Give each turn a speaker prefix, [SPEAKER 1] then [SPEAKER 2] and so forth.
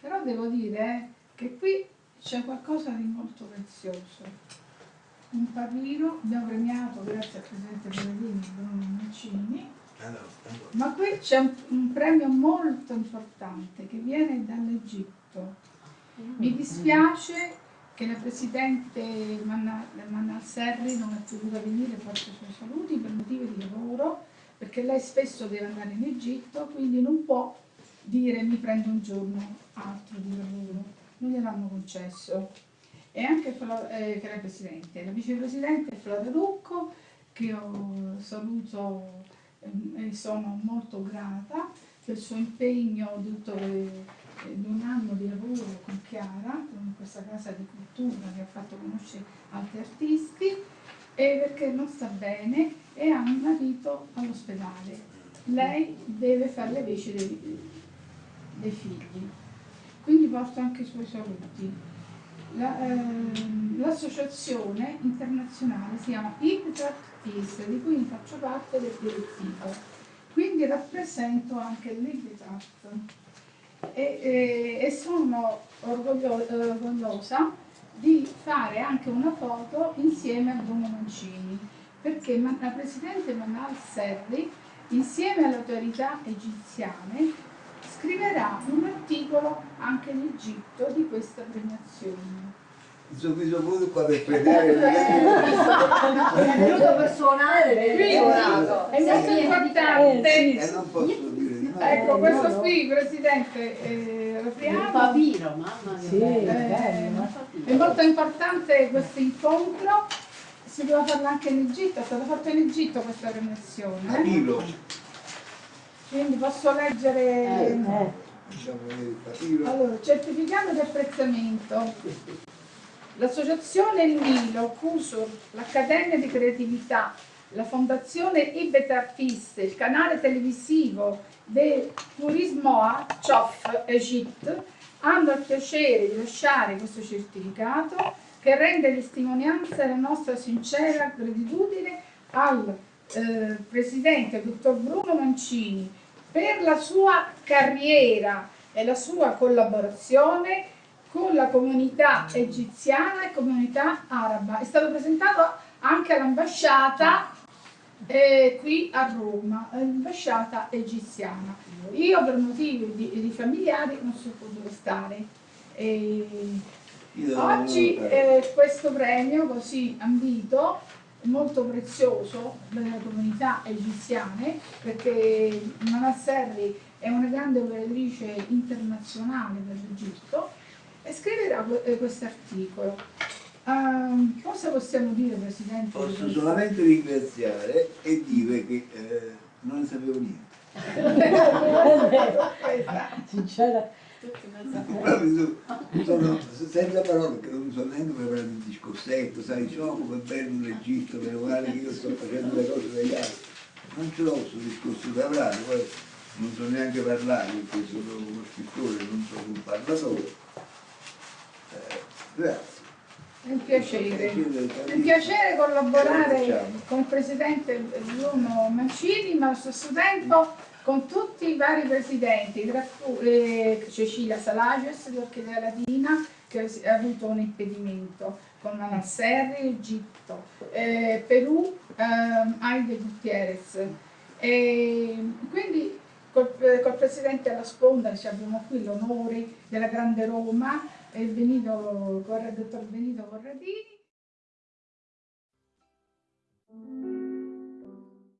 [SPEAKER 1] Però devo dire che qui c'è qualcosa di molto prezioso. Un papiro, abbiamo premiato grazie al Presidente Pellegrini Bruno Mancini, ma qui c'è un, un premio molto importante che viene dall'Egitto. Mi dispiace che la Presidente Manal Serri non è potuta venire, porta i suoi saluti per motivi di lavoro, perché lei spesso deve andare in Egitto, quindi non può dire mi prendo un giorno altro di lavoro, non gliel'hanno concesso. E anche eh, che la Presidente, la Vicepresidente Flora Rucco, che saluto eh, e sono molto grata per il suo impegno tutto un anno di lavoro con Chiara, con questa casa di cultura che ha fatto conoscere altri artisti, e perché non sta bene e ha un marito all'ospedale. Lei deve fare le veci dei, dei figli. Quindi porto anche i suoi saluti. L'associazione la, eh, internazionale si chiama Impact Peace, di cui faccio parte del direttivo. Quindi rappresento anche l'Impact e, e, e, sono orgoglio, orgogliosa di fare anche una foto insieme a Bruno Mancini, perché la Presidente Manal Serri, insieme alle autorità egiziane, un articolo anche in Egitto di questa premiazione.
[SPEAKER 2] Pure qua per vedere
[SPEAKER 3] è venuto personale
[SPEAKER 1] è molto importante.
[SPEAKER 2] E eh, non posso dire di no.
[SPEAKER 1] Ecco questo qui presidente eh,
[SPEAKER 3] il papiro mamma
[SPEAKER 1] sì, eh, è molto importante questo incontro. Si doveva farlo anche in Egitto è stato fatto in Egitto questa premiazione. Quindi posso leggere... Eh, eh. Allora, certificato di apprezzamento. L'associazione Il CUSUR, l'Accademia di Creatività, la Fondazione Ibet Artiste, il canale televisivo del Turismo a Chof Egypt hanno il piacere di lasciare questo certificato che rende testimonianza della nostra sincera gratitudine al eh, presidente dottor Bruno Mancini per la sua carriera e la sua collaborazione con la comunità egiziana e comunità araba. È stato presentato anche all'ambasciata eh, qui a Roma, l'ambasciata egiziana. Io per motivi di, di familiari non sono potuto stare. E oggi eh, questo premio così ambito molto prezioso delle comunità egiziane perché Manasserri è una grande operatrice internazionale per l'Egitto e scriverà eh, questo articolo. Uh, cosa possiamo dire Presidente?
[SPEAKER 2] Posso solamente ringraziare e dire che eh, non ne sapevo niente.
[SPEAKER 3] Sincera
[SPEAKER 2] sono senza parole perché non so neanche preparare il discorsetto, sai, oh come bello l'Egitto, meno male che io sto facendo le cose degli altri. Non ce l'ho questo discorso da parlare, poi non so neanche parlare perché sono uno scrittore, non sono un parlatore. Eh, grazie.
[SPEAKER 1] È un piacere, è un piacere collaborare con il Presidente Bruno Mancini, ma allo stesso tempo con tutti i vari presidenti, tra cui eh, Cecilia Salages dell'Orchidea Latina, che ha avuto un impedimento, con Manon Serri, Egitto, eh, Perù, ehm, Aide Gutierrez. E quindi col, eh, col, presidente alla sponda, cioè abbiamo qui l'onore della Grande Roma, il Benito, dottor Benito Corradini.